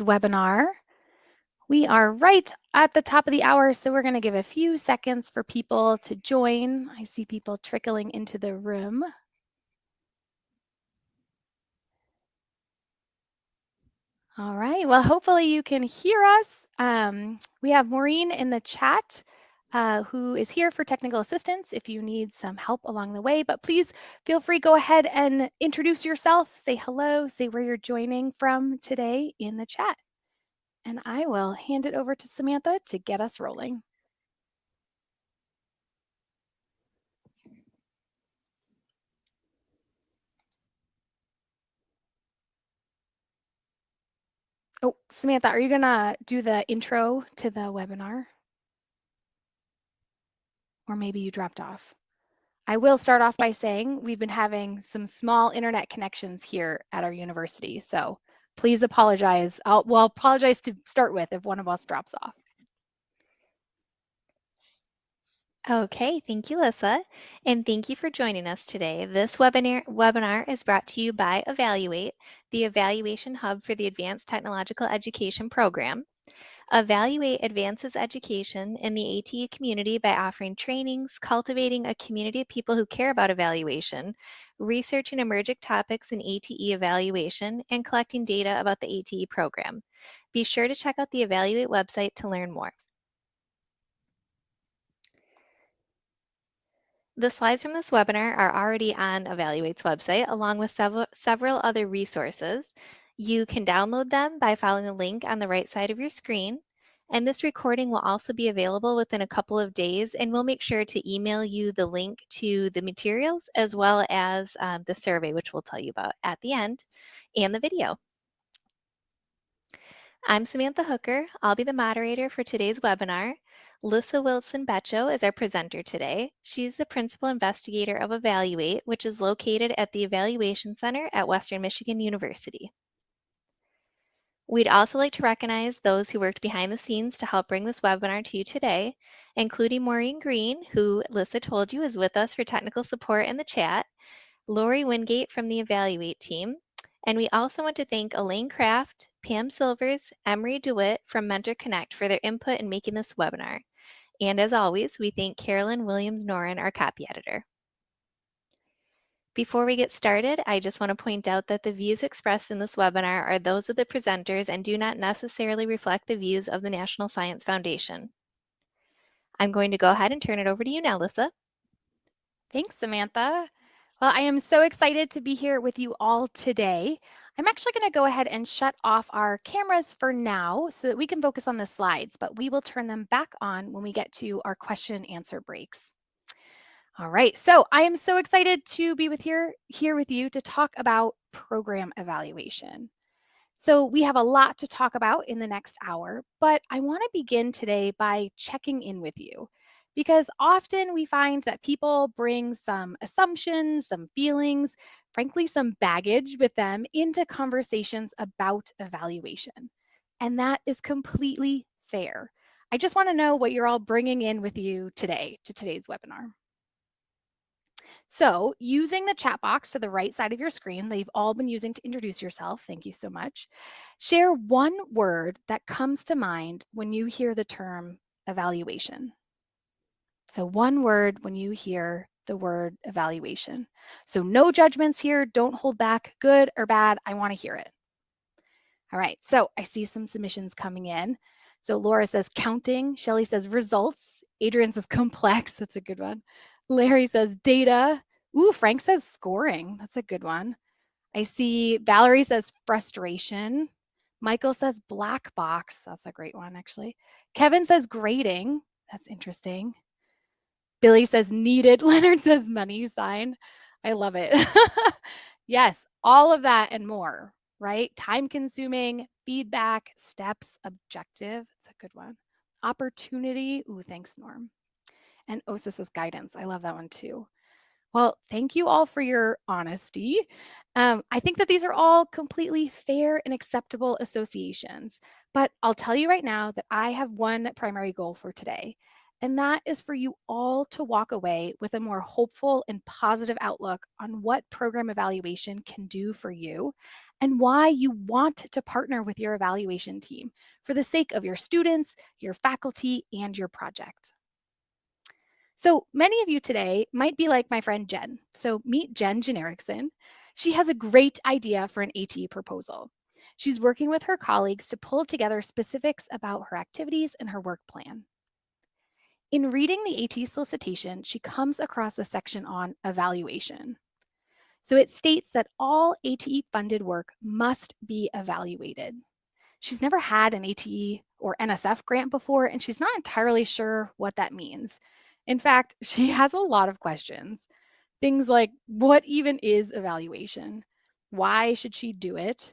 webinar. We are right at the top of the hour, so we're going to give a few seconds for people to join. I see people trickling into the room. All right, well, hopefully you can hear us. Um, we have Maureen in the chat uh, who is here for technical assistance if you need some help along the way, but please feel free, go ahead and introduce yourself, say hello, say where you're joining from today in the chat. And I will hand it over to Samantha to get us rolling. Oh, Samantha, are you gonna do the intro to the webinar? Or maybe you dropped off. I will start off by saying we've been having some small internet connections here at our university. So please apologize. I'll, well, apologize to start with if one of us drops off. Okay, thank you, Lyssa, and thank you for joining us today. This webinar, webinar is brought to you by Evaluate, the evaluation hub for the Advanced Technological Education Program. Evaluate advances education in the ATE community by offering trainings, cultivating a community of people who care about evaluation, researching emerging topics in ATE evaluation, and collecting data about the ATE program. Be sure to check out the Evaluate website to learn more. The slides from this webinar are already on Evaluate's website, along with several, several other resources. You can download them by following the link on the right side of your screen. And this recording will also be available within a couple of days, and we'll make sure to email you the link to the materials as well as um, the survey, which we'll tell you about at the end, and the video. I'm Samantha Hooker. I'll be the moderator for today's webinar. Lyssa Wilson Becho is our presenter today. She's the principal investigator of Evaluate, which is located at the Evaluation Center at Western Michigan University. We'd also like to recognize those who worked behind the scenes to help bring this webinar to you today, including Maureen Green, who Lyssa told you is with us for technical support in the chat, Lori Wingate from the Evaluate team, and we also want to thank Elaine Craft, Pam Silvers, Emery DeWitt from Mentor Connect for their input in making this webinar. And as always, we thank Carolyn Williams-Norin, our copy editor. Before we get started, I just want to point out that the views expressed in this webinar are those of the presenters and do not necessarily reflect the views of the National Science Foundation. I'm going to go ahead and turn it over to you now, Lyssa. Thanks, Samantha. Well, I am so excited to be here with you all today. I'm actually going to go ahead and shut off our cameras for now so that we can focus on the slides, but we will turn them back on when we get to our question and answer breaks. All right, so I am so excited to be with here, here with you to talk about program evaluation. So we have a lot to talk about in the next hour, but I wanna begin today by checking in with you because often we find that people bring some assumptions, some feelings, frankly, some baggage with them into conversations about evaluation. And that is completely fair. I just wanna know what you're all bringing in with you today to today's webinar. So using the chat box to the right side of your screen that you've all been using to introduce yourself, thank you so much, share one word that comes to mind when you hear the term evaluation. So one word when you hear the word evaluation. So no judgments here, don't hold back, good or bad, I wanna hear it. All right, so I see some submissions coming in. So Laura says counting, Shelly says results, Adrian says complex, that's a good one. Larry says data. Ooh, Frank says scoring, that's a good one. I see Valerie says frustration. Michael says black box, that's a great one actually. Kevin says grading, that's interesting. Billy says needed. Leonard says money sign. I love it. yes, all of that and more, right? Time consuming, feedback, steps, objective. It's a good one. Opportunity. Ooh, thanks, Norm. And OSIS's guidance. I love that one too. Well, thank you all for your honesty. Um, I think that these are all completely fair and acceptable associations, but I'll tell you right now that I have one primary goal for today, and that is for you all to walk away with a more hopeful and positive outlook on what program evaluation can do for you and why you want to partner with your evaluation team for the sake of your students, your faculty, and your project. So many of you today might be like my friend Jen. So meet Jen Generiksen. She has a great idea for an ATE proposal. She's working with her colleagues to pull together specifics about her activities and her work plan. In reading the AT solicitation, she comes across a section on evaluation. So it states that all ATE funded work must be evaluated. She's never had an ATE or NSF grant before, and she's not entirely sure what that means. In fact, she has a lot of questions. Things like what even is evaluation? Why should she do it?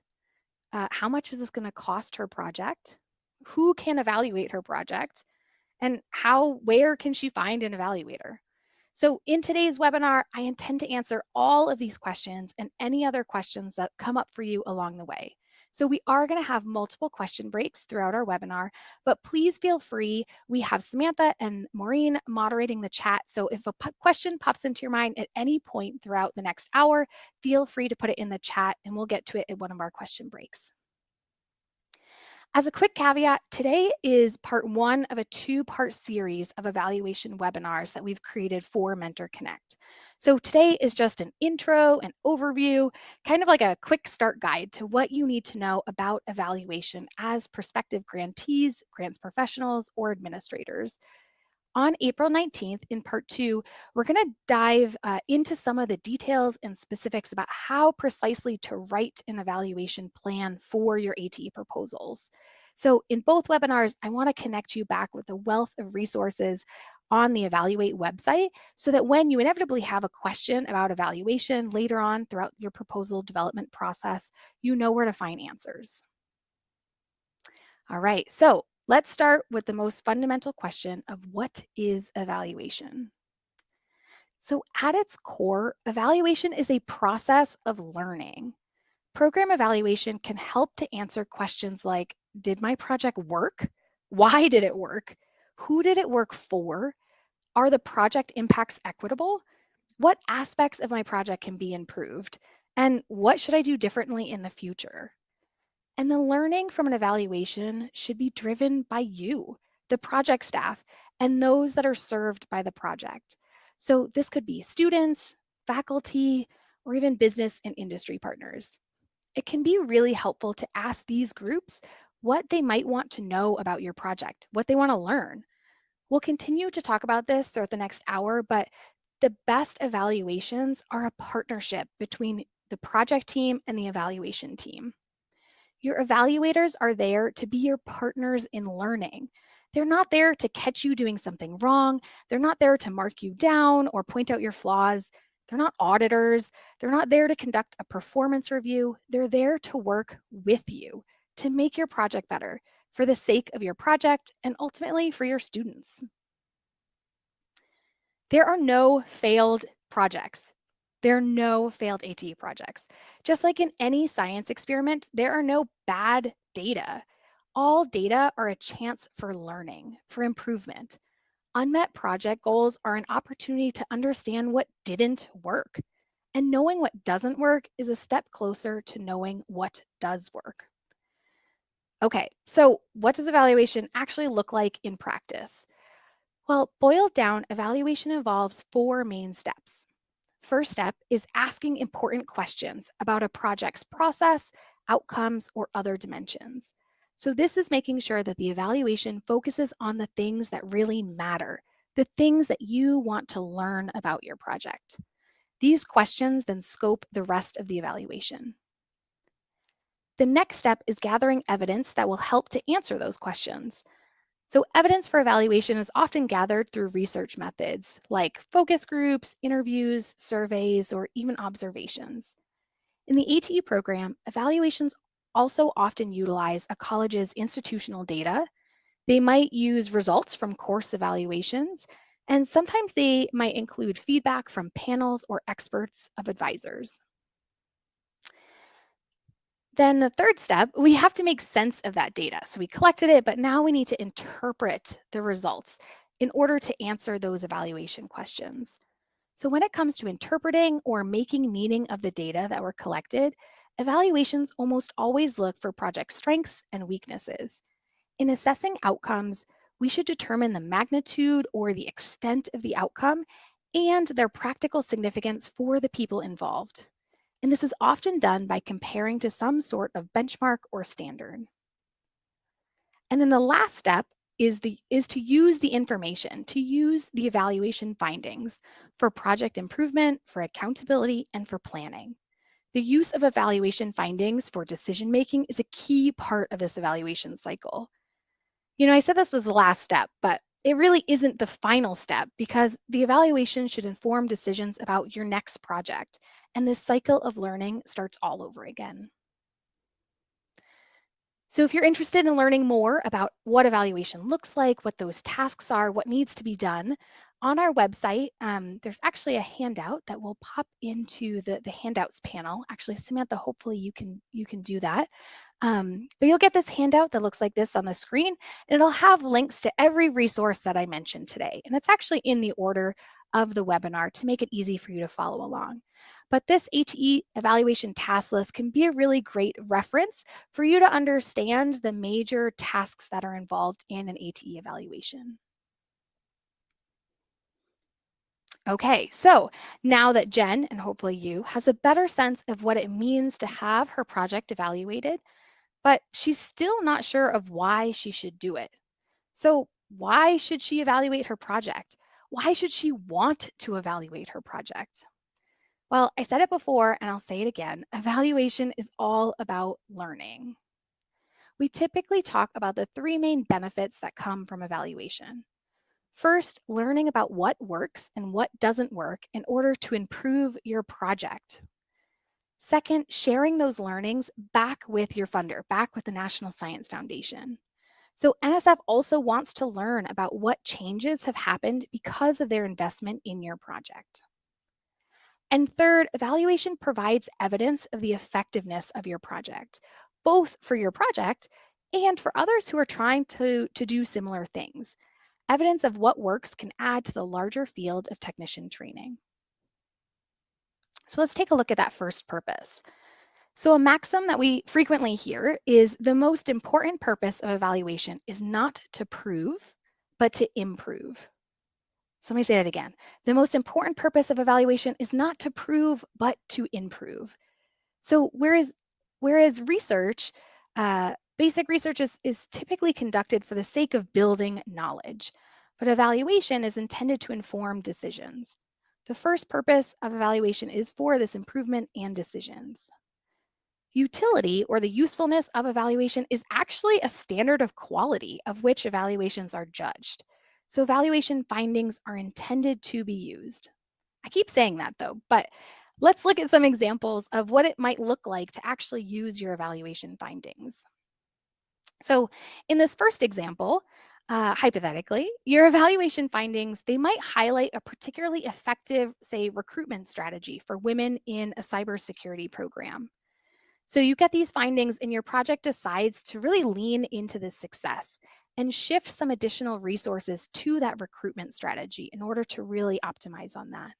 Uh, how much is this going to cost her project? Who can evaluate her project? and how, where can she find an evaluator? So in today's webinar, I intend to answer all of these questions and any other questions that come up for you along the way. So we are going to have multiple question breaks throughout our webinar, but please feel free. We have Samantha and Maureen moderating the chat. So if a question pops into your mind at any point throughout the next hour, feel free to put it in the chat and we'll get to it at one of our question breaks. As a quick caveat, today is part one of a two-part series of evaluation webinars that we've created for Mentor Connect. So today is just an intro, an overview, kind of like a quick start guide to what you need to know about evaluation as prospective grantees, grants professionals, or administrators on April 19th in part two, we're going to dive uh, into some of the details and specifics about how precisely to write an evaluation plan for your ATE proposals. So in both webinars, I want to connect you back with a wealth of resources on the Evaluate website so that when you inevitably have a question about evaluation later on throughout your proposal development process, you know where to find answers. All right, so Let's start with the most fundamental question of what is evaluation? So at its core, evaluation is a process of learning. Program evaluation can help to answer questions like, did my project work? Why did it work? Who did it work for? Are the project impacts equitable? What aspects of my project can be improved? And what should I do differently in the future? And the learning from an evaluation should be driven by you, the project staff, and those that are served by the project. So this could be students, faculty, or even business and industry partners. It can be really helpful to ask these groups what they might want to know about your project, what they want to learn. We'll continue to talk about this throughout the next hour, but the best evaluations are a partnership between the project team and the evaluation team. Your evaluators are there to be your partners in learning. They're not there to catch you doing something wrong. They're not there to mark you down or point out your flaws. They're not auditors. They're not there to conduct a performance review. They're there to work with you to make your project better for the sake of your project and ultimately for your students. There are no failed projects. There are no failed ATE projects. Just like in any science experiment, there are no bad data. All data are a chance for learning, for improvement. Unmet project goals are an opportunity to understand what didn't work. And knowing what doesn't work is a step closer to knowing what does work. Okay, so what does evaluation actually look like in practice? Well, boiled down, evaluation involves four main steps first step is asking important questions about a project's process, outcomes, or other dimensions. So this is making sure that the evaluation focuses on the things that really matter, the things that you want to learn about your project. These questions then scope the rest of the evaluation. The next step is gathering evidence that will help to answer those questions. So evidence for evaluation is often gathered through research methods like focus groups, interviews, surveys, or even observations. In the ATE program, evaluations also often utilize a college's institutional data. They might use results from course evaluations, and sometimes they might include feedback from panels or experts of advisors. Then the third step, we have to make sense of that data. So we collected it, but now we need to interpret the results. in order to answer those evaluation questions. So when it comes to interpreting or making meaning of the data that were collected, evaluations almost always look for project strengths and weaknesses. In assessing outcomes, we should determine the magnitude or the extent of the outcome and their practical significance for the people involved. And this is often done by comparing to some sort of benchmark or standard. And then the last step is, the, is to use the information, to use the evaluation findings for project improvement, for accountability, and for planning. The use of evaluation findings for decision making is a key part of this evaluation cycle. You know, I said this was the last step, but it really isn't the final step because the evaluation should inform decisions about your next project. And this cycle of learning starts all over again. So if you're interested in learning more about what evaluation looks like, what those tasks are, what needs to be done, on our website, um, there's actually a handout that will pop into the, the handouts panel. Actually, Samantha, hopefully you can you can do that. Um, but you'll get this handout that looks like this on the screen, and it'll have links to every resource that I mentioned today. And it's actually in the order of the webinar to make it easy for you to follow along. But this ATE evaluation task list can be a really great reference for you to understand the major tasks that are involved in an ATE evaluation. Okay, so now that Jen, and hopefully you, has a better sense of what it means to have her project evaluated, but she's still not sure of why she should do it. So why should she evaluate her project? Why should she want to evaluate her project? Well, I said it before and I'll say it again, evaluation is all about learning. We typically talk about the three main benefits that come from evaluation. First, learning about what works and what doesn't work in order to improve your project. Second, sharing those learnings back with your funder, back with the National Science Foundation. So NSF also wants to learn about what changes have happened because of their investment in your project. And third, evaluation provides evidence of the effectiveness of your project, both for your project and for others who are trying to, to do similar things. Evidence of what works can add to the larger field of technician training. So let's take a look at that first purpose. So a maxim that we frequently hear is the most important purpose of evaluation is not to prove, but to improve. So let me say that again. The most important purpose of evaluation is not to prove, but to improve. So whereas, whereas research, uh, basic research is, is typically conducted for the sake of building knowledge, but evaluation is intended to inform decisions. The first purpose of evaluation is for this improvement and decisions. Utility or the usefulness of evaluation is actually a standard of quality of which evaluations are judged. So evaluation findings are intended to be used. I keep saying that though, but let's look at some examples of what it might look like to actually use your evaluation findings. So in this first example, uh, hypothetically, your evaluation findings, they might highlight a particularly effective, say, recruitment strategy for women in a cybersecurity program. So you get these findings and your project decides to really lean into this success and shift some additional resources to that recruitment strategy in order to really optimize on that.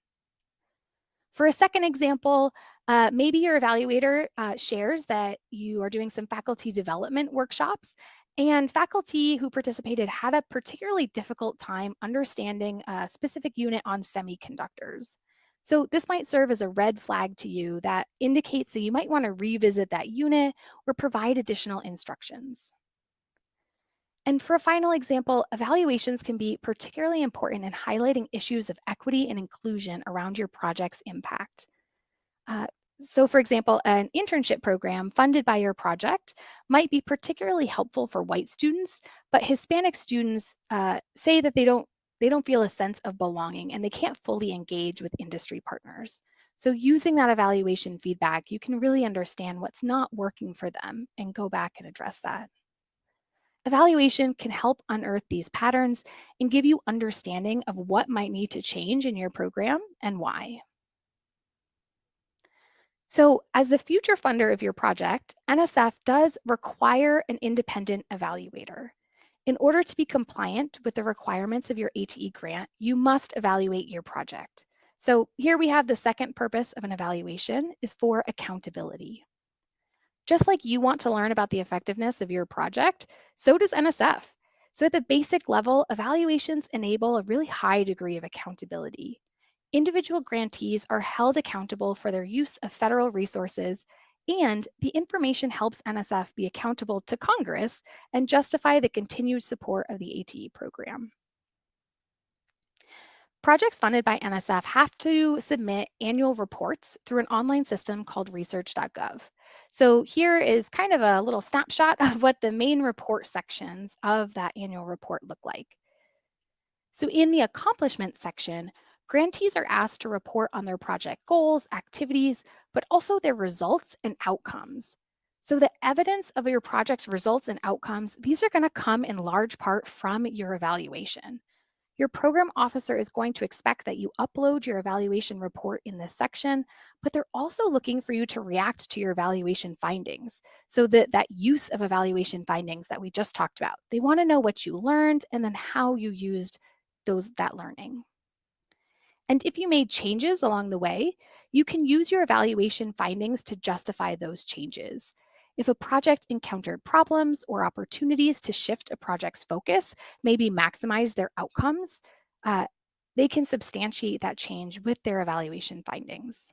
For a second example, uh, maybe your evaluator uh, shares that you are doing some faculty development workshops and faculty who participated had a particularly difficult time understanding a specific unit on semiconductors. So this might serve as a red flag to you that indicates that you might want to revisit that unit or provide additional instructions. And for a final example, evaluations can be particularly important in highlighting issues of equity and inclusion around your project's impact. Uh, so for example, an internship program funded by your project might be particularly helpful for white students, but Hispanic students uh, say that they don't, they don't feel a sense of belonging and they can't fully engage with industry partners. So using that evaluation feedback, you can really understand what's not working for them and go back and address that. Evaluation can help unearth these patterns and give you understanding of what might need to change in your program and why. So as the future funder of your project, NSF does require an independent evaluator. In order to be compliant with the requirements of your ATE grant, you must evaluate your project. So here we have the second purpose of an evaluation is for accountability. Just like you want to learn about the effectiveness of your project, so does NSF. So at the basic level, evaluations enable a really high degree of accountability. Individual grantees are held accountable for their use of federal resources and the information helps NSF be accountable to Congress and justify the continued support of the ATE program. Projects funded by NSF have to submit annual reports through an online system called research.gov. So here is kind of a little snapshot of what the main report sections of that annual report look like. So in the accomplishment section, grantees are asked to report on their project goals, activities, but also their results and outcomes. So the evidence of your project's results and outcomes, these are gonna come in large part from your evaluation. Your program officer is going to expect that you upload your evaluation report in this section, but they're also looking for you to react to your evaluation findings. So that, that use of evaluation findings that we just talked about. They wanna know what you learned and then how you used those that learning. And if you made changes along the way, you can use your evaluation findings to justify those changes. If a project encountered problems or opportunities to shift a project's focus, maybe maximize their outcomes, uh, they can substantiate that change with their evaluation findings.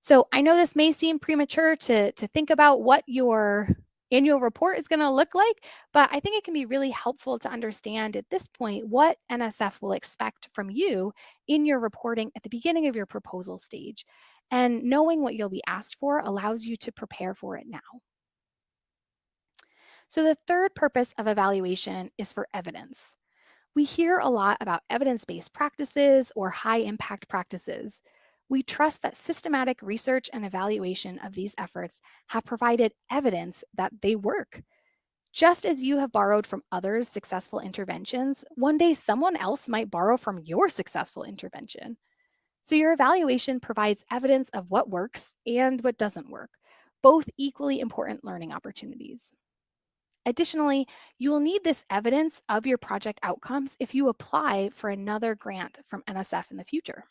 So I know this may seem premature to, to think about what your annual report is going to look like, but I think it can be really helpful to understand at this point what NSF will expect from you in your reporting at the beginning of your proposal stage. And knowing what you'll be asked for allows you to prepare for it now. So the third purpose of evaluation is for evidence. We hear a lot about evidence-based practices or high impact practices. We trust that systematic research and evaluation of these efforts have provided evidence that they work. Just as you have borrowed from others' successful interventions, one day someone else might borrow from your successful intervention. So your evaluation provides evidence of what works and what doesn't work, both equally important learning opportunities. Additionally, you will need this evidence of your project outcomes if you apply for another grant from NSF in the future.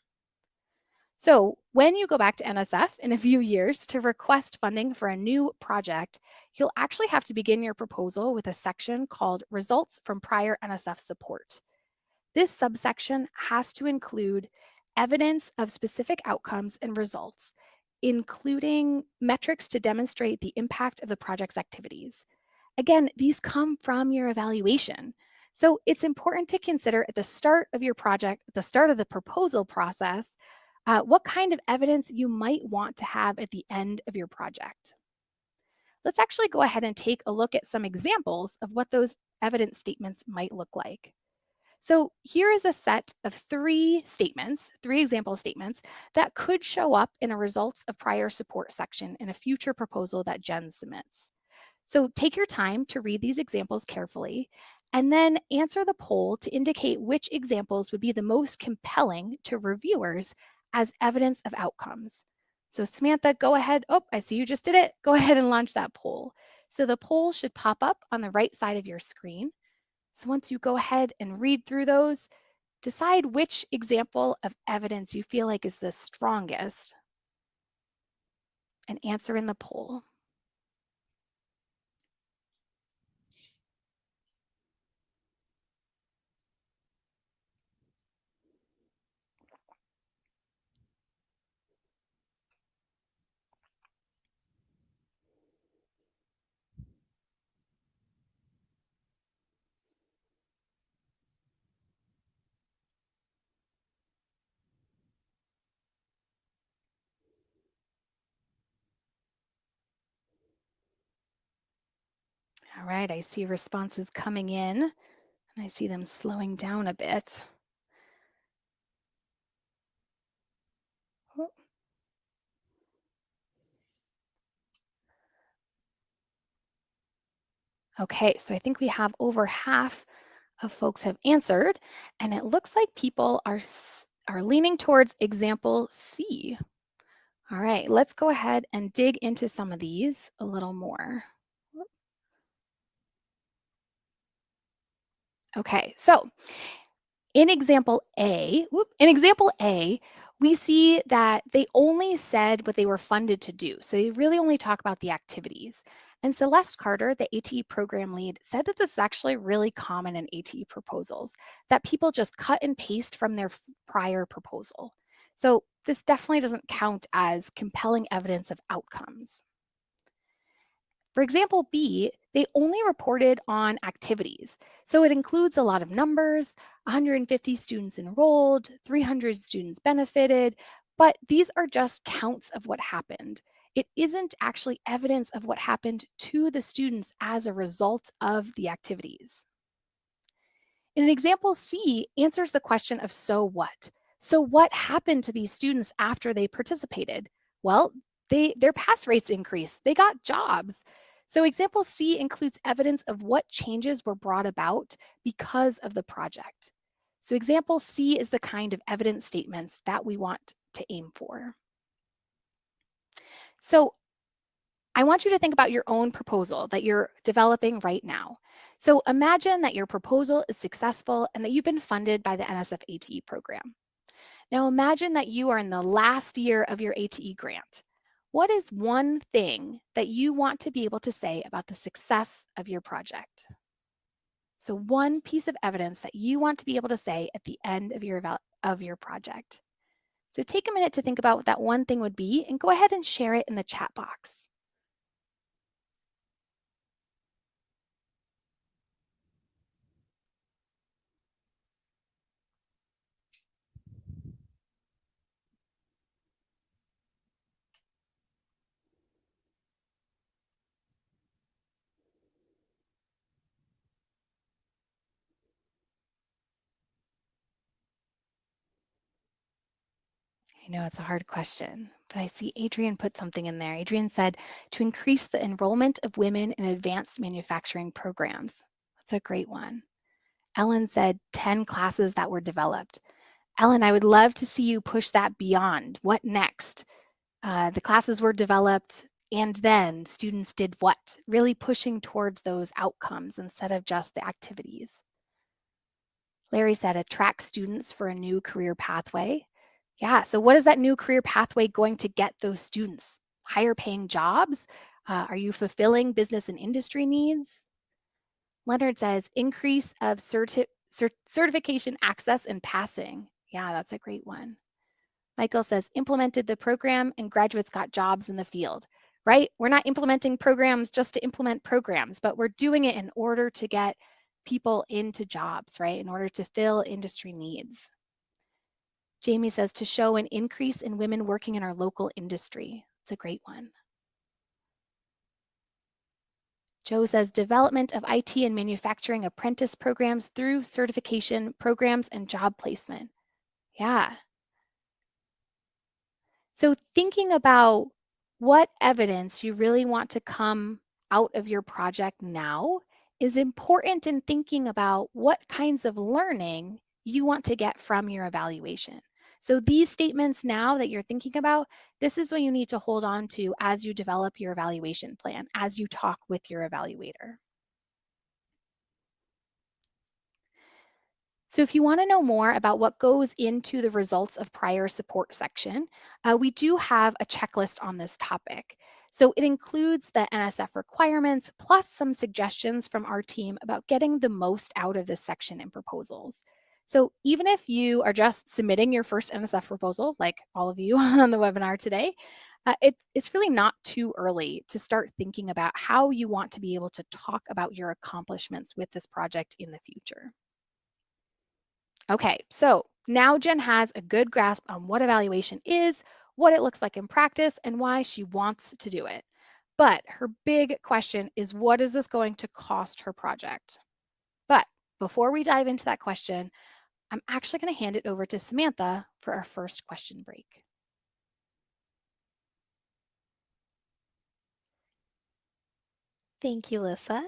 So when you go back to NSF in a few years to request funding for a new project, you'll actually have to begin your proposal with a section called Results from Prior NSF Support. This subsection has to include evidence of specific outcomes and results, including metrics to demonstrate the impact of the project's activities. Again, these come from your evaluation. So it's important to consider at the start of your project, at the start of the proposal process, uh, what kind of evidence you might want to have at the end of your project. Let's actually go ahead and take a look at some examples of what those evidence statements might look like. So here is a set of three statements, three example statements that could show up in a results of prior support section in a future proposal that Jen submits. So take your time to read these examples carefully and then answer the poll to indicate which examples would be the most compelling to reviewers as evidence of outcomes. So Samantha, go ahead. Oh, I see you just did it. Go ahead and launch that poll. So the poll should pop up on the right side of your screen. So once you go ahead and read through those, decide which example of evidence you feel like is the strongest and answer in the poll. All right, I see responses coming in and I see them slowing down a bit. Oh. Okay, so I think we have over half of folks have answered and it looks like people are, are leaning towards example C. All right, let's go ahead and dig into some of these a little more. Okay, so in example A, whoop, in example A, we see that they only said what they were funded to do. So they really only talk about the activities. And Celeste Carter, the ATE program lead, said that this is actually really common in ATE proposals, that people just cut and paste from their prior proposal. So this definitely doesn't count as compelling evidence of outcomes. For example B, they only reported on activities. So it includes a lot of numbers, 150 students enrolled, 300 students benefited, but these are just counts of what happened. It isn't actually evidence of what happened to the students as a result of the activities. In an example C answers the question of so what? So what happened to these students after they participated? Well, they, their pass rates increased. They got jobs. So example C includes evidence of what changes were brought about because of the project. So example C is the kind of evidence statements that we want to aim for. So I want you to think about your own proposal that you're developing right now. So imagine that your proposal is successful and that you've been funded by the NSF ATE program. Now imagine that you are in the last year of your ATE grant. What is one thing that you want to be able to say about the success of your project? So one piece of evidence that you want to be able to say at the end of your, of your project. So take a minute to think about what that one thing would be and go ahead and share it in the chat box. I know it's a hard question, but I see Adrian put something in there. Adrian said to increase the enrollment of women in advanced manufacturing programs. That's a great one. Ellen said 10 classes that were developed. Ellen, I would love to see you push that beyond. What next? Uh, the classes were developed and then students did what? Really pushing towards those outcomes instead of just the activities. Larry said attract students for a new career pathway. Yeah, so what is that new career pathway going to get those students? Higher paying jobs? Uh, are you fulfilling business and industry needs? Leonard says increase of certi cert certification access and passing. Yeah, that's a great one. Michael says implemented the program and graduates got jobs in the field, right? We're not implementing programs just to implement programs, but we're doing it in order to get people into jobs, right? In order to fill industry needs. Jamie says to show an increase in women working in our local industry. It's a great one. Joe says development of IT and manufacturing apprentice programs through certification programs and job placement. Yeah. So thinking about what evidence you really want to come out of your project now is important in thinking about what kinds of learning you want to get from your evaluation. So these statements now that you're thinking about, this is what you need to hold on to as you develop your evaluation plan, as you talk with your evaluator. So if you want to know more about what goes into the results of prior support section, uh, we do have a checklist on this topic. So it includes the NSF requirements plus some suggestions from our team about getting the most out of this section in proposals. So even if you are just submitting your first NSF proposal, like all of you on the webinar today, uh, it, it's really not too early to start thinking about how you want to be able to talk about your accomplishments with this project in the future. Okay, so now Jen has a good grasp on what evaluation is, what it looks like in practice, and why she wants to do it. But her big question is what is this going to cost her project? But before we dive into that question, I'm actually going to hand it over to Samantha for our first question break. Thank you, Lyssa.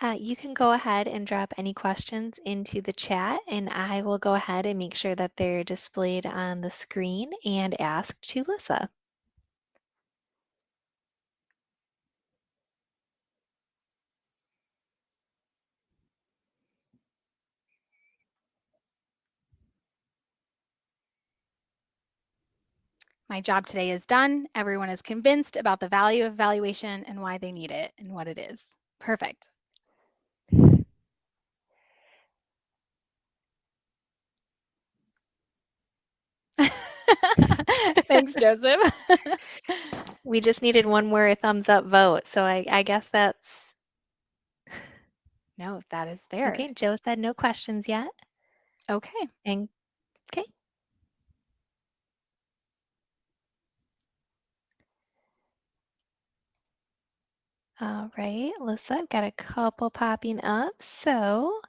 Uh, you can go ahead and drop any questions into the chat and I will go ahead and make sure that they're displayed on the screen and asked to Lyssa. My job today is done. Everyone is convinced about the value of evaluation and why they need it and what it is. Perfect. Thanks, Joseph. we just needed one more thumbs up vote. So I, I guess that's. No, that is fair. Okay, Joe said no questions yet. Okay. And okay. All right, Alyssa, I've got a couple popping up. So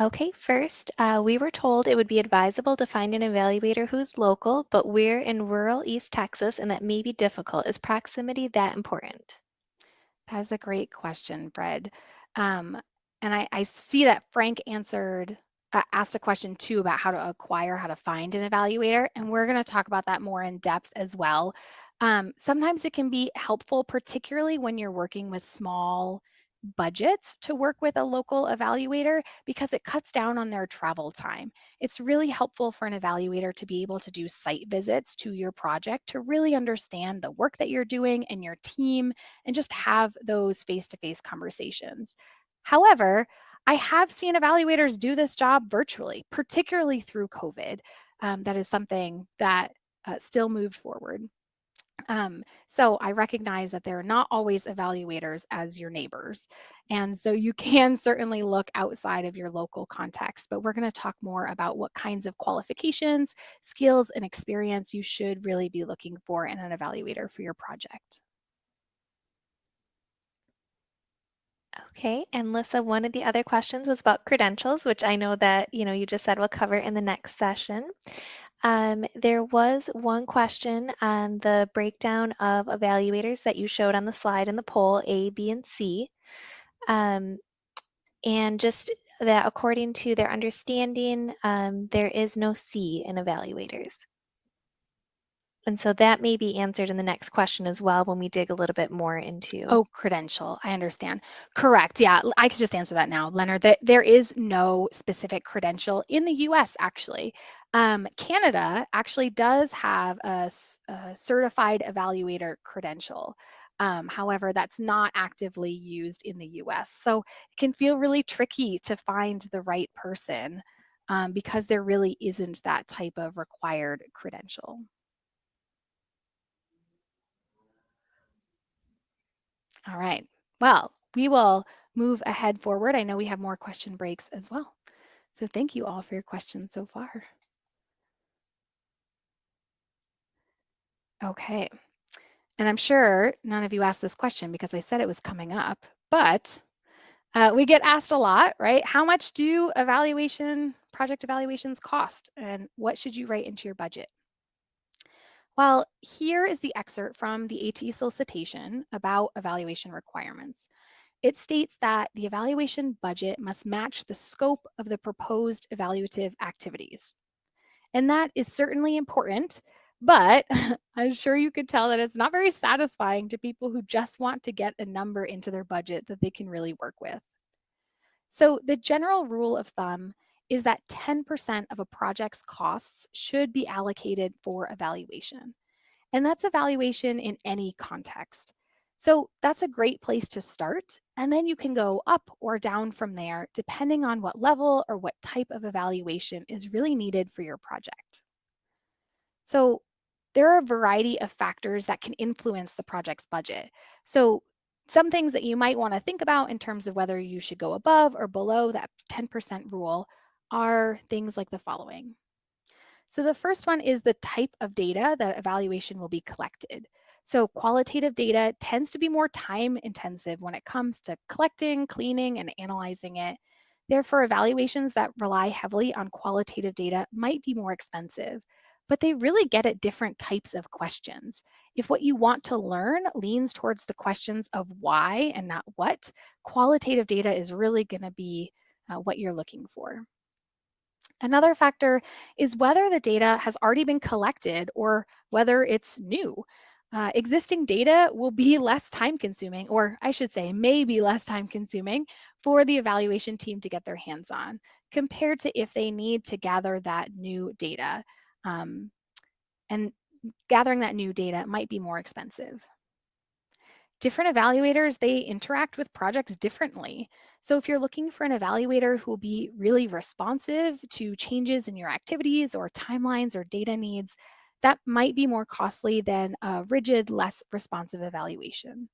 Okay, first, uh, we were told it would be advisable to find an evaluator who's local, but we're in rural East Texas and that may be difficult. Is proximity that important? That is a great question, Fred. Um, and I, I, see that Frank answered, uh, asked a question too about how to acquire, how to find an evaluator, and we're going to talk about that more in depth as well. Um, sometimes it can be helpful, particularly when you're working with small budgets to work with a local evaluator because it cuts down on their travel time. It's really helpful for an evaluator to be able to do site visits to your project to really understand the work that you're doing and your team and just have those face-to-face conversations. However, I have seen evaluators do this job virtually, particularly through COVID. Um, that is something that uh, still moved forward. Um, so I recognize that they're not always evaluators as your neighbors. And so you can certainly look outside of your local context, but we're going to talk more about what kinds of qualifications, skills, and experience you should really be looking for in an evaluator for your project. Okay, and Lyssa, one of the other questions was about credentials, which I know that you know you just said we'll cover in the next session. Um, there was one question on the breakdown of evaluators that you showed on the slide in the poll, A, B, and C. Um, and just that according to their understanding, um, there is no C in evaluators. And so that may be answered in the next question as well when we dig a little bit more into. Oh, credential. I understand. Correct. Yeah, I could just answer that now, Leonard. That there is no specific credential in the US, actually. Um, Canada actually does have a, a certified evaluator credential. Um, however, that's not actively used in the US. So it can feel really tricky to find the right person um, because there really isn't that type of required credential. All right, well, we will move ahead forward. I know we have more question breaks as well. So thank you all for your questions so far. Okay. And I'm sure none of you asked this question because I said it was coming up, but uh, we get asked a lot, right? How much do evaluation, project evaluations cost and what should you write into your budget? Well, here is the excerpt from the ATE solicitation about evaluation requirements. It states that the evaluation budget must match the scope of the proposed evaluative activities. And that is certainly important but I'm sure you could tell that it's not very satisfying to people who just want to get a number into their budget that they can really work with. So the general rule of thumb is that 10% of a project's costs should be allocated for evaluation. And that's evaluation in any context. So that's a great place to start. And then you can go up or down from there, depending on what level or what type of evaluation is really needed for your project. So there are a variety of factors that can influence the project's budget. So some things that you might want to think about in terms of whether you should go above or below that 10% rule are things like the following. So the first one is the type of data that evaluation will be collected. So qualitative data tends to be more time intensive when it comes to collecting, cleaning, and analyzing it. Therefore, evaluations that rely heavily on qualitative data might be more expensive but they really get at different types of questions. If what you want to learn leans towards the questions of why and not what, qualitative data is really going to be uh, what you're looking for. Another factor is whether the data has already been collected or whether it's new. Uh, existing data will be less time consuming, or I should say, maybe less time consuming for the evaluation team to get their hands on compared to if they need to gather that new data. Um, and gathering that new data might be more expensive. Different evaluators, they interact with projects differently. So if you're looking for an evaluator who will be really responsive to changes in your activities or timelines or data needs, that might be more costly than a rigid, less responsive evaluation.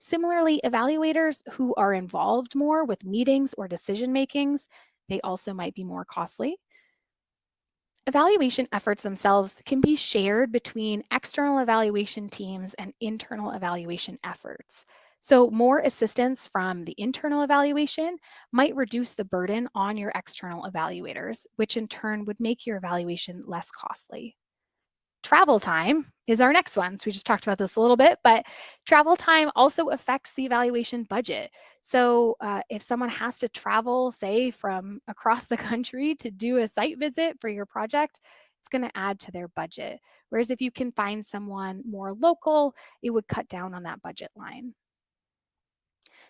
Similarly, evaluators who are involved more with meetings or decision makings, they also might be more costly. Evaluation efforts themselves can be shared between external evaluation teams and internal evaluation efforts. So more assistance from the internal evaluation might reduce the burden on your external evaluators, which in turn would make your evaluation less costly. Travel time is our next one. So we just talked about this a little bit, but travel time also affects the evaluation budget. So uh, if someone has to travel, say, from across the country to do a site visit for your project, it's going to add to their budget. Whereas if you can find someone more local, it would cut down on that budget line.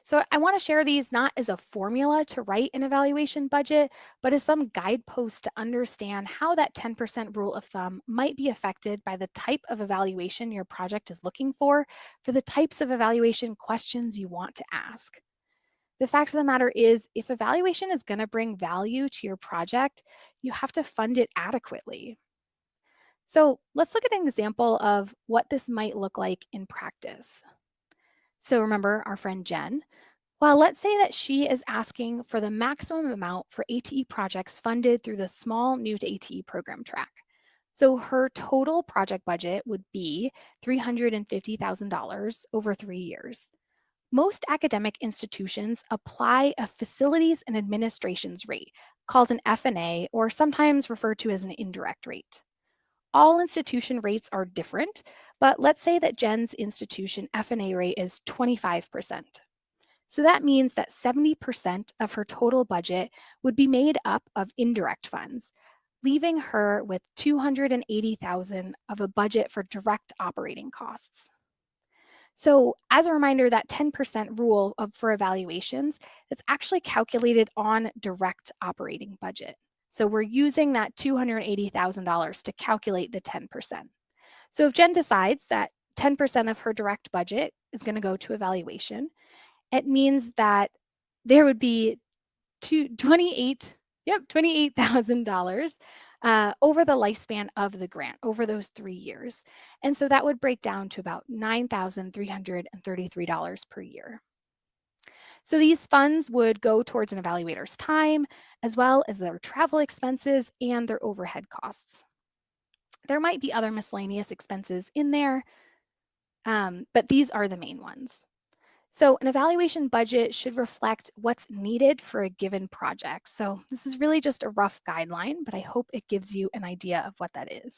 So I want to share these not as a formula to write an evaluation budget, but as some guideposts to understand how that 10% rule of thumb might be affected by the type of evaluation your project is looking for, for the types of evaluation questions you want to ask. The fact of the matter is, if evaluation is going to bring value to your project, you have to fund it adequately. So let's look at an example of what this might look like in practice. So remember our friend Jen. Well, let's say that she is asking for the maximum amount for ATE projects funded through the small new to ATE program track. So her total project budget would be $350,000 over three years. Most academic institutions apply a facilities and administrations rate called an F&A or sometimes referred to as an indirect rate. All institution rates are different, but let's say that Jen's institution F&A rate is 25%. So that means that 70% of her total budget would be made up of indirect funds, leaving her with 280,000 of a budget for direct operating costs. So as a reminder, that 10% rule of, for evaluations, it's actually calculated on direct operating budget. So we're using that $280,000 to calculate the 10%. So if Jen decides that 10% of her direct budget is going to go to evaluation, it means that there would be two, 28, yep, $28,000 uh, over the lifespan of the grant over those three years. And so that would break down to about $9,333 per year. So these funds would go towards an evaluator's time, as well as their travel expenses and their overhead costs. There might be other miscellaneous expenses in there, um, but these are the main ones. So an evaluation budget should reflect what's needed for a given project. So this is really just a rough guideline, but I hope it gives you an idea of what that is.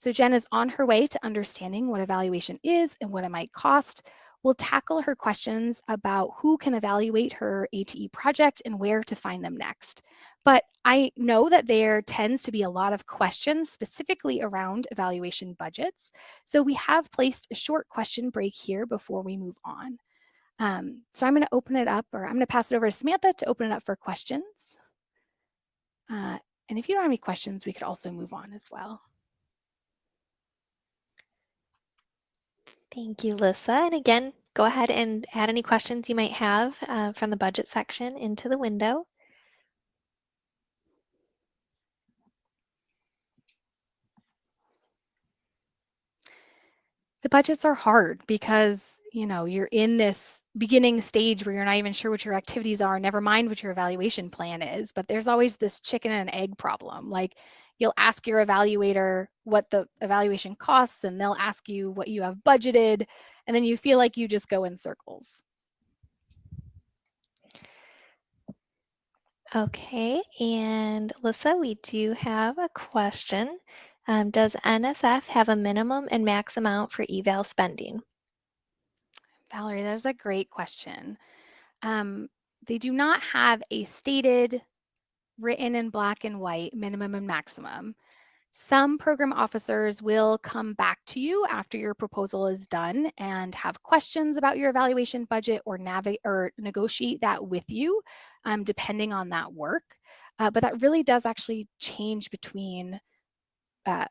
So Jen is on her way to understanding what evaluation is and what it might cost We'll tackle her questions about who can evaluate her ATE project and where to find them next. But I know that there tends to be a lot of questions specifically around evaluation budgets. So we have placed a short question break here before we move on. Um, so I'm going to open it up, or I'm going to pass it over to Samantha to open it up for questions. Uh, and if you don't have any questions, we could also move on as well. Thank you, Lyssa. And again, go ahead and add any questions you might have uh, from the budget section into the window. The budgets are hard because, you know, you're in this beginning stage where you're not even sure what your activities are, never mind what your evaluation plan is. But there's always this chicken and egg problem. Like you'll ask your evaluator what the evaluation costs and they'll ask you what you have budgeted and then you feel like you just go in circles. Okay, and Lyssa, we do have a question. Um, does NSF have a minimum and max amount for eval spending? Valerie, that's a great question. Um, they do not have a stated written in black and white minimum and maximum. Some program officers will come back to you after your proposal is done and have questions about your evaluation budget or navigate or negotiate that with you, um, depending on that work. Uh, but that really does actually change between uh,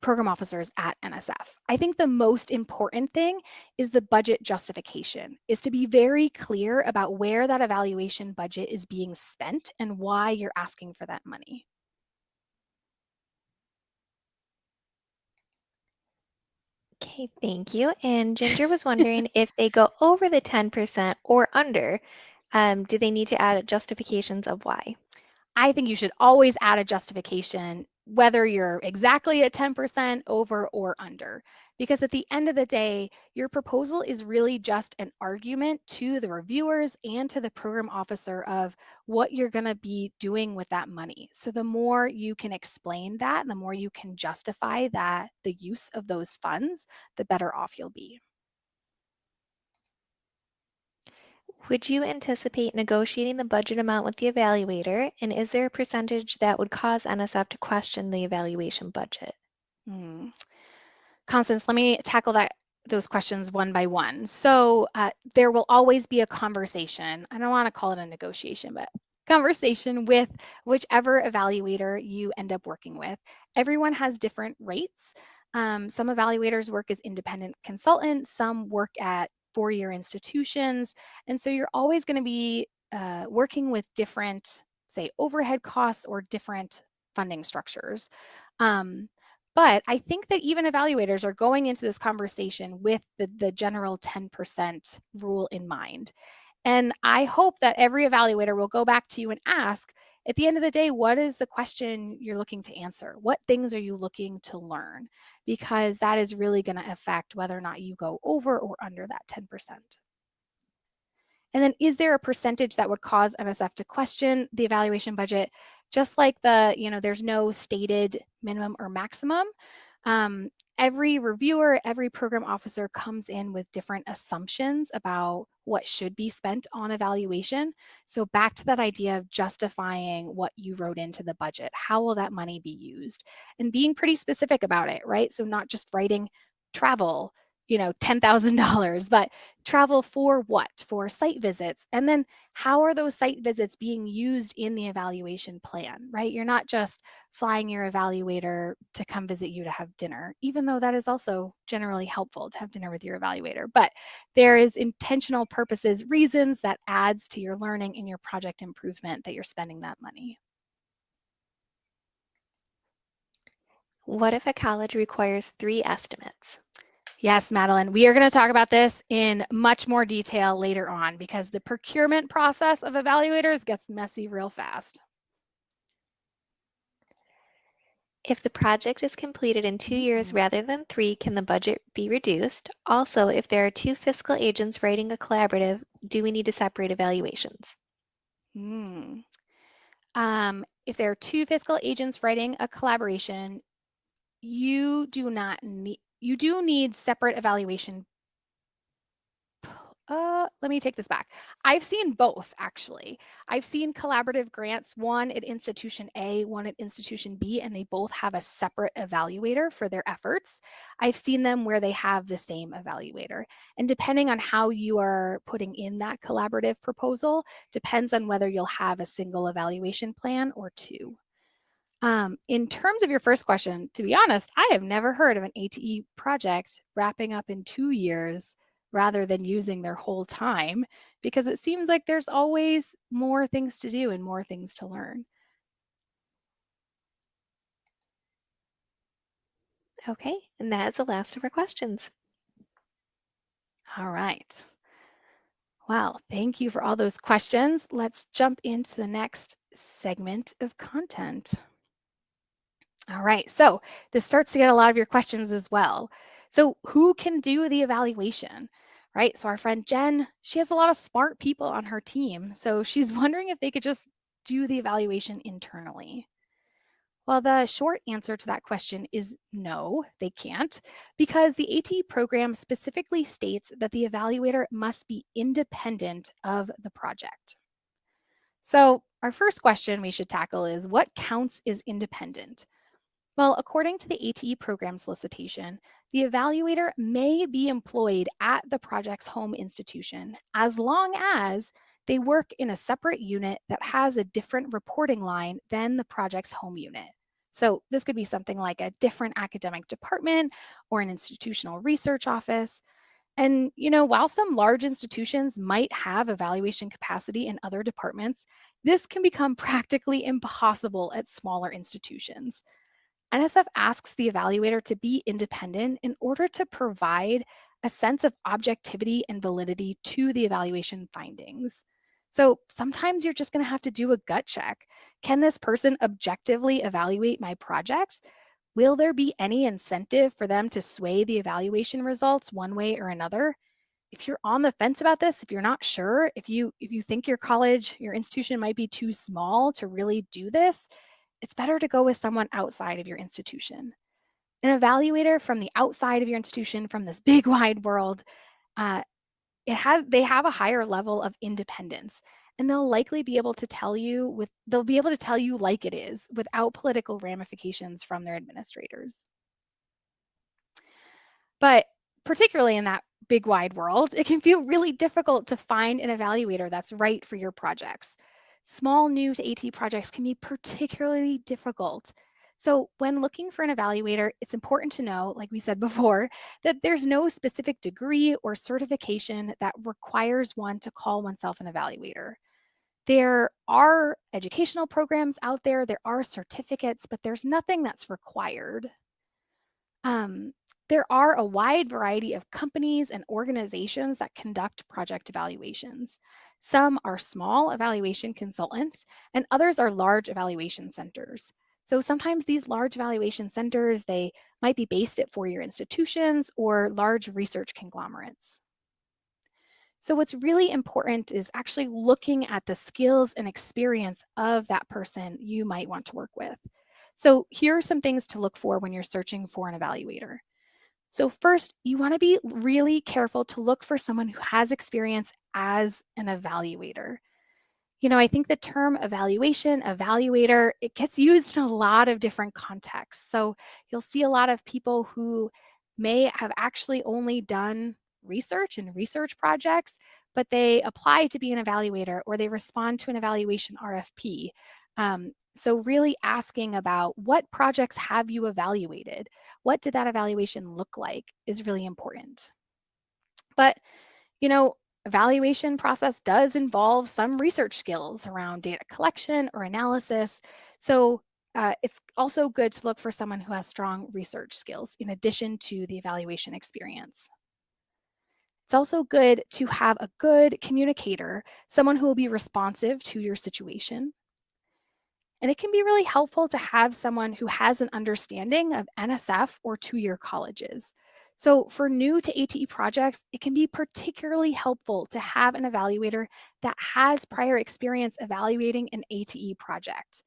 program officers at NSF. I think the most important thing is the budget justification, is to be very clear about where that evaluation budget is being spent and why you're asking for that money. Okay, thank you. And Ginger was wondering if they go over the 10% or under, um, do they need to add justifications of why? I think you should always add a justification, whether you're exactly at 10% over or under. Because at the end of the day, your proposal is really just an argument to the reviewers and to the program officer of what you're going to be doing with that money. So the more you can explain that, the more you can justify that the use of those funds, the better off you'll be. Would you anticipate negotiating the budget amount with the evaluator? And is there a percentage that would cause NSF to question the evaluation budget? Hmm. Constance, let me tackle that those questions one by one. So uh, there will always be a conversation. I don't want to call it a negotiation, but conversation with whichever evaluator you end up working with. Everyone has different rates. Um, some evaluators work as independent consultants, some work at four-year institutions. And so you're always going to be uh, working with different, say, overhead costs or different funding structures. Um, but I think that even evaluators are going into this conversation with the, the general 10% rule in mind. And I hope that every evaluator will go back to you and ask, at the end of the day, what is the question you're looking to answer? What things are you looking to learn? Because that is really going to affect whether or not you go over or under that 10%. And then is there a percentage that would cause NSF to question the evaluation budget? Just like the, you know, there's no stated minimum or maximum. Um, every reviewer, every program officer comes in with different assumptions about what should be spent on evaluation. So back to that idea of justifying what you wrote into the budget. How will that money be used? And being pretty specific about it, right? So not just writing travel, you know, $10,000, but travel for what? For site visits. And then how are those site visits being used in the evaluation plan, right? You're not just flying your evaluator to come visit you to have dinner, even though that is also generally helpful to have dinner with your evaluator. But there is intentional purposes, reasons that adds to your learning and your project improvement that you're spending that money. What if a college requires three estimates? Yes, Madeline, we are going to talk about this in much more detail later on because the procurement process of evaluators gets messy real fast. If the project is completed in two years Mm-hmm. rather than three, can the budget be reduced? Also, if there are two fiscal agents writing a collaborative, do we need to separate evaluations? Hmm. Um, if there are two fiscal agents writing a collaboration, you do not need, you do need separate evaluation. Uh, let me take this back. I've seen both actually. I've seen collaborative grants, one at institution A, one at institution B, and they both have a separate evaluator for their efforts. I've seen them where they have the same evaluator. And depending on how you are putting in that collaborative proposal, depends on whether you'll have a single evaluation plan or two. Um, in terms of your first question, to be honest, I have never heard of an ATE project wrapping up in two years rather than using their whole time because it seems like there's always more things to do and more things to learn. Okay, and that is the last of our questions. All right. Well, thank you for all those questions. Let's jump into the next segment of content. All right, so this starts to get a lot of your questions as well. So who can do the evaluation, right? So our friend Jen, she has a lot of smart people on her team. So she's wondering if they could just do the evaluation internally. Well, the short answer to that question is no, they can't, because the AT program specifically states that the evaluator must be independent of the project. So our first question we should tackle is what counts as independent? Well, according to the ATE program solicitation, the evaluator may be employed at the project's home institution as long as they work in a separate unit that has a different reporting line than the project's home unit. So this could be something like a different academic department or an institutional research office. And you know, while some large institutions might have evaluation capacity in other departments, this can become practically impossible at smaller institutions. NSF asks the evaluator to be independent in order to provide a sense of objectivity and validity to the evaluation findings. So sometimes you're just going to have to do a gut check. Can this person objectively evaluate my project? Will there be any incentive for them to sway the evaluation results one way or another? If you're on the fence about this, if you're not sure, if you if you think your college, your institution might be too small to really do this, it's better to go with someone outside of your institution. An evaluator from the outside of your institution, from this big wide world, uh, it has they have a higher level of independence and they'll likely be able to tell you with they'll be able to tell you like it is without political ramifications from their administrators. But particularly in that big wide world, it can feel really difficult to find an evaluator that's right for your projects. Small new to AT projects can be particularly difficult. So when looking for an evaluator, it's important to know, like we said before, that there's no specific degree or certification that requires one to call oneself an evaluator. There are educational programs out there, there are certificates, but there's nothing that's required. Um, there are a wide variety of companies and organizations that conduct project evaluations. Some are small evaluation consultants and others are large evaluation centers. So sometimes these large evaluation centers, they might be based at four-year institutions or large research conglomerates. So what's really important is actually looking at the skills and experience of that person you might want to work with. So here are some things to look for when you're searching for an evaluator. So first, you want to be really careful to look for someone who has experience as an evaluator. You know, I think the term evaluation, evaluator, it gets used in a lot of different contexts. So you'll see a lot of people who may have actually only done research and research projects, but they apply to be an evaluator or they respond to an evaluation RFP. Um, so really asking about what projects have you evaluated? What did that evaluation look like is really important. But, you know, evaluation process does involve some research skills around data collection or analysis. So uh, it's also good to look for someone who has strong research skills in addition to the evaluation experience. It's also good to have a good communicator, someone who will be responsive to your situation. And it can be really helpful to have someone who has an understanding of NSF or two-year colleges. So for new to ATE projects, it can be particularly helpful to have an evaluator that has prior experience evaluating an ATE project.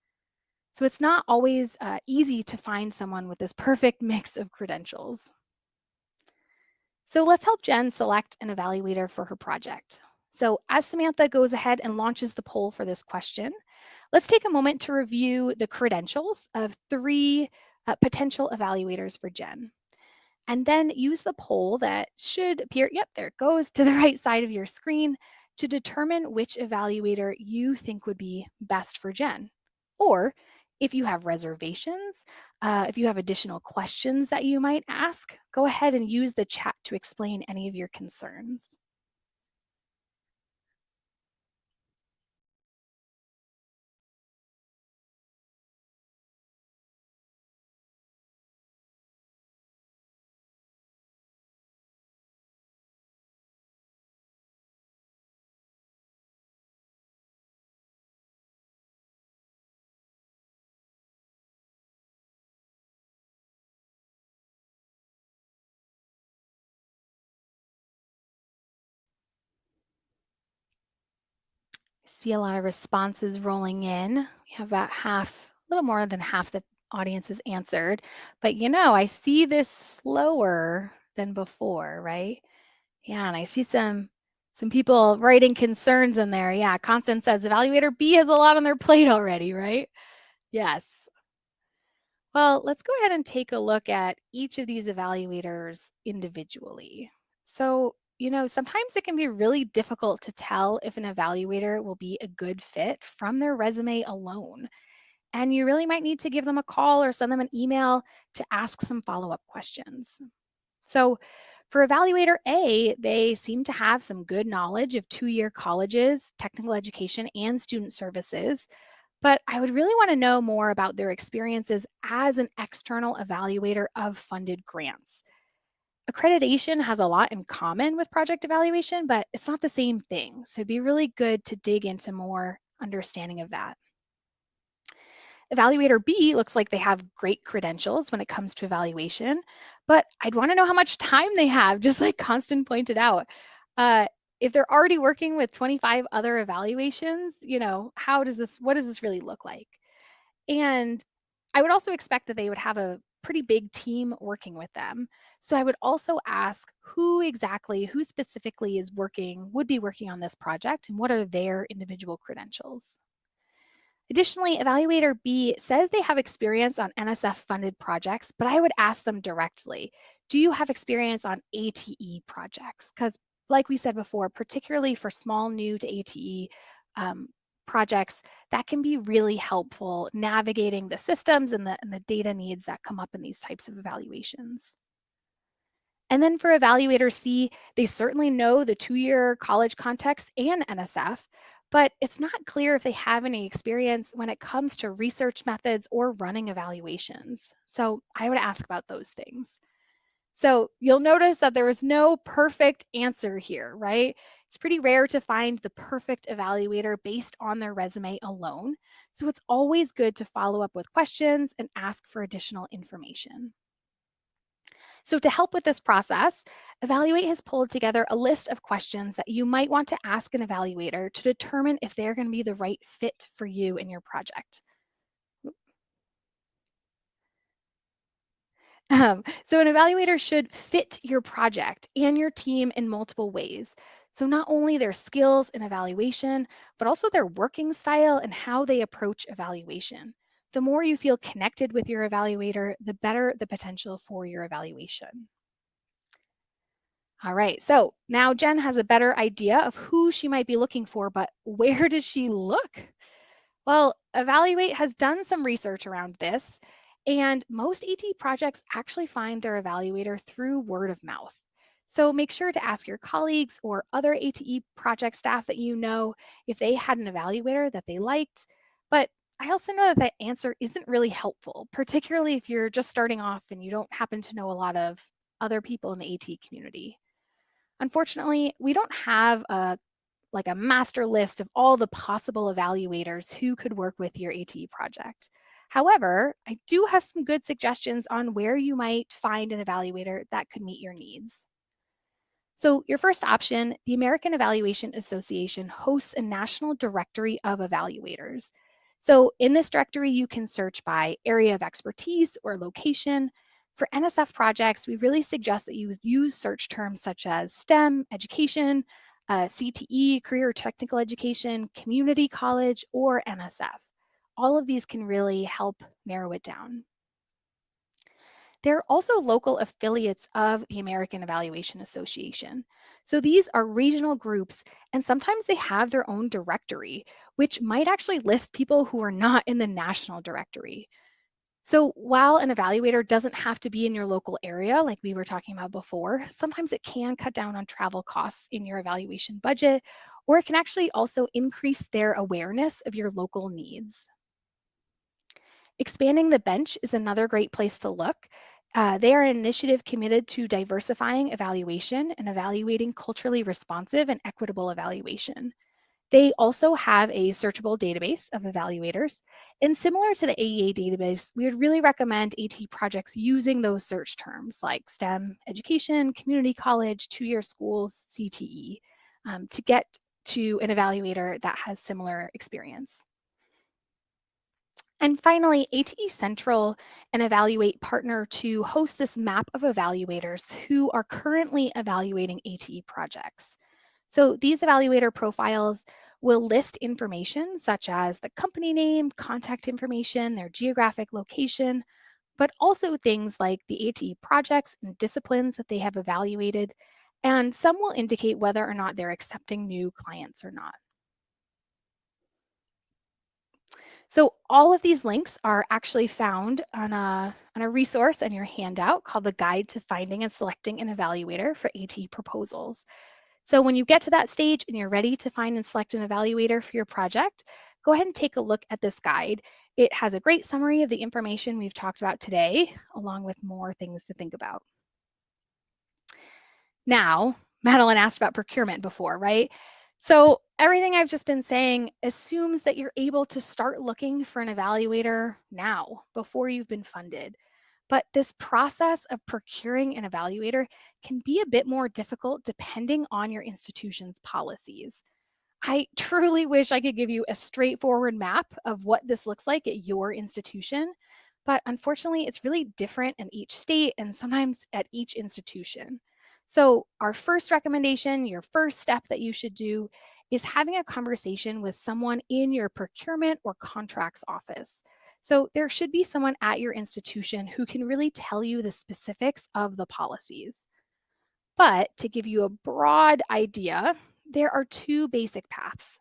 So it's not always uh, easy to find someone with this perfect mix of credentials. So let's help Jen select an evaluator for her project. So as Samantha goes ahead and launches the poll for this question, let's take a moment to review the credentials of three uh, potential evaluators for Jen. And then use the poll that should appear, yep, there it goes, to the right side of your screen to determine which evaluator you think would be best for Jen. Or if you have reservations, uh, if you have additional questions that you might ask, go ahead and use the chat to explain any of your concerns. See a lot of responses rolling in. We have about half, a little more than half the audience has answered. But you know, I see this slower than before, right? Yeah, and I see some some people writing concerns in there. Yeah, Constance says evaluator B has a lot on their plate already, right? Yes. Well, let's go ahead and take a look at each of these evaluators individually. So, you know, sometimes it can be really difficult to tell if an evaluator will be a good fit from their resume alone. And you really might need to give them a call or send them an email to ask some follow up questions. So, for evaluator A, they seem to have some good knowledge of two year colleges, technical education, and student services. But I would really want to know more about their experiences as an external evaluator of funded grants. Accreditation has a lot in common with project evaluation, but it's not the same thing. So it'd be really good to dig into more understanding of that. Evaluator B looks like they have great credentials when it comes to evaluation, but I'd want to know how much time they have, just like Constance pointed out. Uh, if they're already working with 25 other evaluations, you know, how does this, what does this really look like? And I would also expect that they would have a pretty big team working with them. So I would also ask who exactly, who specifically is working, would be working on this project and what are their individual credentials. Additionally, Evaluator B says they have experience on NSF funded projects, but I would ask them directly, do you have experience on ATE projects? Because like we said before, particularly for small new to ATE um, projects, that can be really helpful navigating the systems and the, and the data needs that come up in these types of evaluations. And then for Evaluator C, they certainly know the two-year college context and NSF, but it's not clear if they have any experience when it comes to research methods or running evaluations. So I would ask about those things. So you'll notice that there is no perfect answer here, right? It's pretty rare to find the perfect evaluator based on their resume alone. So it's always good to follow up with questions and ask for additional information. So to help with this process, Evaluate has pulled together a list of questions that you might want to ask an evaluator to determine if they're going to be the right fit for you and your project. Um, so an evaluator should fit your project and your team in multiple ways. So not only their skills in evaluation, but also their working style and how they approach evaluation the more you feel connected with your evaluator, the better the potential for your evaluation. All right, so now Jen has a better idea of who she might be looking for, but where does she look? Well, Evaluate has done some research around this, and most AT projects actually find their evaluator through word of mouth. So make sure to ask your colleagues or other ATE project staff that you know if they had an evaluator that they liked, but I also know that that answer isn't really helpful, particularly if you're just starting off and you don't happen to know a lot of other people in the AT community. Unfortunately, we don't have a like a master list of all the possible evaluators who could work with your ATE project. However, I do have some good suggestions on where you might find an evaluator that could meet your needs. So your first option, the American Evaluation Association hosts a national directory of evaluators. So in this directory, you can search by area of expertise or location. For NSF projects, we really suggest that you use search terms such as STEM, education, uh, CTE, career technical education, community college, or NSF. All of these can really help narrow it down. There are also local affiliates of the American Evaluation Association. So these are regional groups, and sometimes they have their own directory, which might actually list people who are not in the national directory. So while an evaluator doesn't have to be in your local area, like we were talking about before, sometimes it can cut down on travel costs in your evaluation budget, or it can actually also increase their awareness of your local needs. Expanding the bench is another great place to look. Uh, they are an initiative committed to diversifying evaluation and evaluating culturally responsive and equitable evaluation. They also have a searchable database of evaluators. And similar to the AEA database, we would really recommend AT projects using those search terms like STEM, education, community college, two-year schools, CTE, um, to get to an evaluator that has similar experience. And finally, ATE Central and Evaluate partner to host this map of evaluators who are currently evaluating ATE projects. So these evaluator profiles will list information such as the company name, contact information, their geographic location, but also things like the ATE projects and disciplines that they have evaluated, and some will indicate whether or not they're accepting new clients or not. So all of these links are actually found on a, on a resource in your handout called the Guide to Finding and Selecting an Evaluator for ATE Proposals. So when you get to that stage and you're ready to find and select an evaluator for your project, go ahead and take a look at this guide. It has a great summary of the information we've talked about today, along with more things to think about. Now, Madeline asked about procurement before, right? So everything I've just been saying assumes that you're able to start looking for an evaluator now before you've been funded. But this process of procuring an evaluator can be a bit more difficult depending on your institution's policies. I truly wish I could give you a straightforward map of what this looks like at your institution, but unfortunately, it's really different in each state and sometimes at each institution. So our first recommendation, your first step that you should do is having a conversation with someone in your procurement or contracts office. So there should be someone at your institution who can really tell you the specifics of the policies. But to give you a broad idea, there are two basic paths.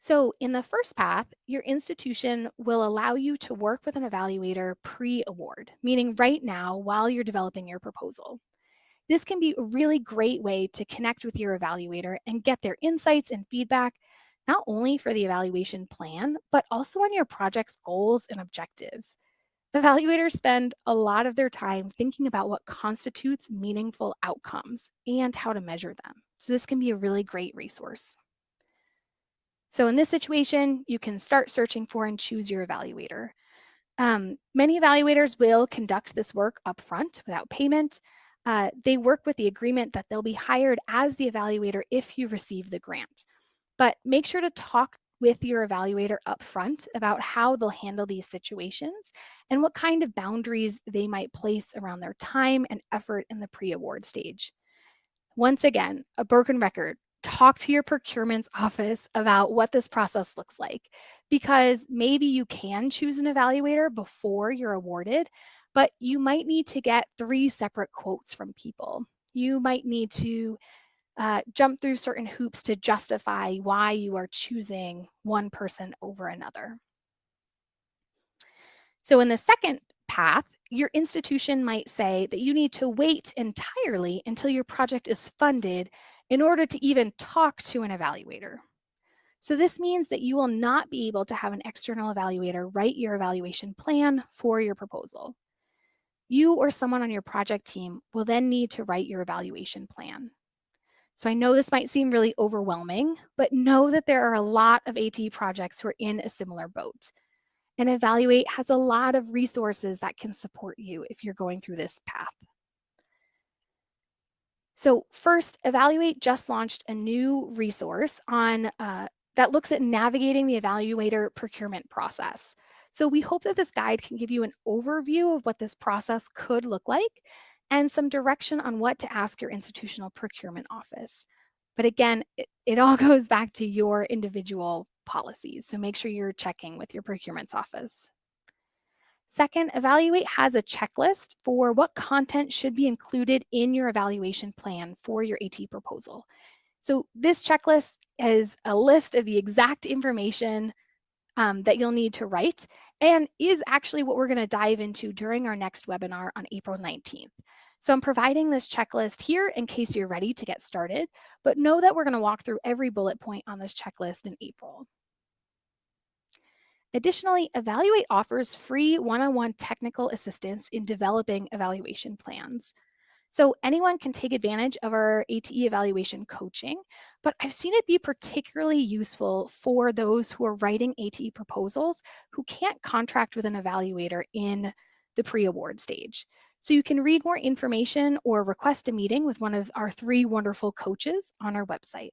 So in the first path, your institution will allow you to work with an evaluator pre-award, meaning right now while you're developing your proposal. This can be a really great way to connect with your evaluator and get their insights and feedback, not only for the evaluation plan, but also on your project's goals and objectives. Evaluators spend a lot of their time thinking about what constitutes meaningful outcomes and how to measure them. So this can be a really great resource. So in this situation, you can start searching for and choose your evaluator. Um, many evaluators will conduct this work upfront without payment, uh, they work with the agreement that they'll be hired as the evaluator if you receive the grant. But make sure to talk with your evaluator upfront about how they'll handle these situations and what kind of boundaries they might place around their time and effort in the pre-award stage. Once again, a broken record, talk to your procurement's office about what this process looks like because maybe you can choose an evaluator before you're awarded, but you might need to get three separate quotes from people. You might need to uh, jump through certain hoops to justify why you are choosing one person over another. So in the second path, your institution might say that you need to wait entirely until your project is funded in order to even talk to an evaluator. So this means that you will not be able to have an external evaluator write your evaluation plan for your proposal. You or someone on your project team will then need to write your evaluation plan. So I know this might seem really overwhelming, but know that there are a lot of AT projects who are in a similar boat. And Evaluate has a lot of resources that can support you if you're going through this path. So first, Evaluate just launched a new resource on uh, that looks at navigating the evaluator procurement process. So we hope that this guide can give you an overview of what this process could look like and some direction on what to ask your institutional procurement office. But again, it, it all goes back to your individual policies. So make sure you're checking with your procurement's office. Second, Evaluate has a checklist for what content should be included in your evaluation plan for your AT proposal. So this checklist is a list of the exact information um, that you'll need to write and is actually what we're going to dive into during our next webinar on April 19th. So I'm providing this checklist here in case you're ready to get started, but know that we're going to walk through every bullet point on this checklist in April. Additionally, Evaluate offers free one-on-one -on -one technical assistance in developing evaluation plans. So anyone can take advantage of our ATE evaluation coaching, but I've seen it be particularly useful for those who are writing ATE proposals who can't contract with an evaluator in the pre-award stage. So you can read more information or request a meeting with one of our three wonderful coaches on our website.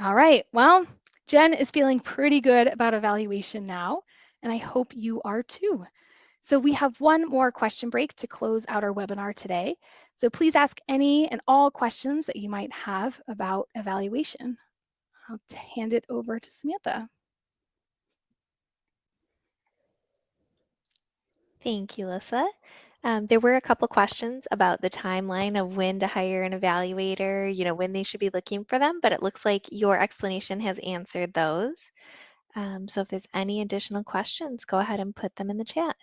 All right, well, Jen is feeling pretty good about evaluation now, and I hope you are too. So we have one more question break to close out our webinar today. So please ask any and all questions that you might have about evaluation. I'll hand it over to Samantha. Thank you, Lyssa. Um, there were a couple questions about the timeline of when to hire an evaluator, you know, when they should be looking for them, but it looks like your explanation has answered those. Um, so if there's any additional questions, go ahead and put them in the chat.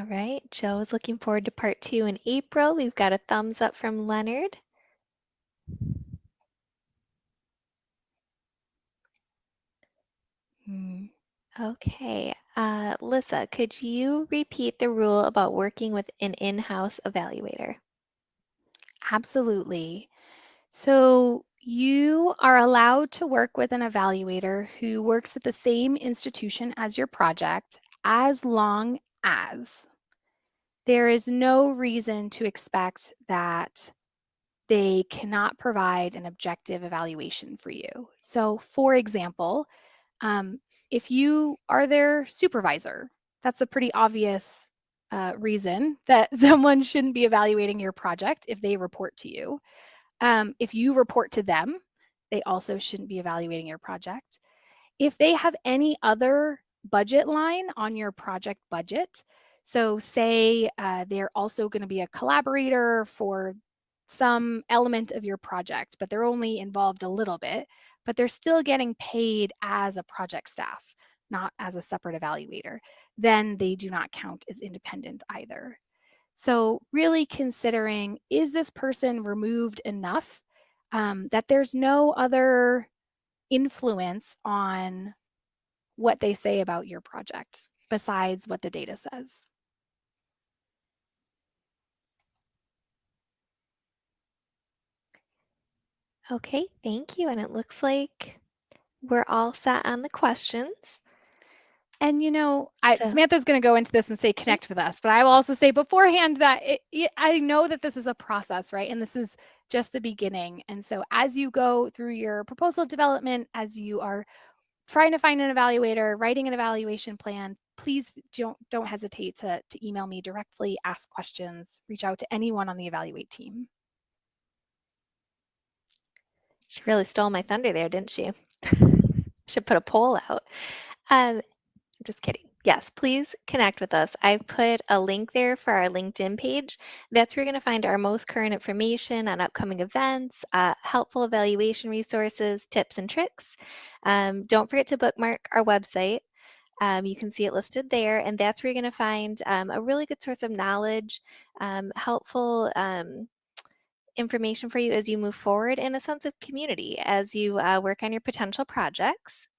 All right, Joe is looking forward to part two in April. We've got a thumbs up from Leonard. Hmm. Okay, uh, Lyssa, could you repeat the rule about working with an in-house evaluator? Absolutely. So you are allowed to work with an evaluator who works at the same institution as your project as long as there is no reason to expect that they cannot provide an objective evaluation for you. So for example, um, if you are their supervisor, that's a pretty obvious uh, reason that someone shouldn't be evaluating your project if they report to you. Um, if you report to them, they also shouldn't be evaluating your project. If they have any other budget line on your project budget, so say uh, they're also going to be a collaborator for some element of your project, but they're only involved a little bit, but they're still getting paid as a project staff, not as a separate evaluator, then they do not count as independent either. So really considering, is this person removed enough um, that there's no other influence on what they say about your project besides what the data says? Okay, thank you. And it looks like we're all set on the questions. And you know, I, So- Samantha's going to go into this and say connect with us, but I will also say beforehand that it, it, I know that this is a process, right? And this is just the beginning. And so as you go through your proposal development, as you are trying to find an evaluator, writing an evaluation plan, please don't don't hesitate to, to email me directly, ask questions, reach out to anyone on the evaluate team. She really stole my thunder there, didn't she? Should put a poll out. Um, just kidding. Yes, please connect with us. I've put a link there for our LinkedIn page. That's where you're going to find our most current information on upcoming events, uh, helpful evaluation resources, tips and tricks. Um, don't forget to bookmark our website. Um, you can see it listed there, and that's where you're going to find um, a really good source of knowledge, um, helpful um, information for you as you move forward and a sense of community as you uh, work on your potential projects.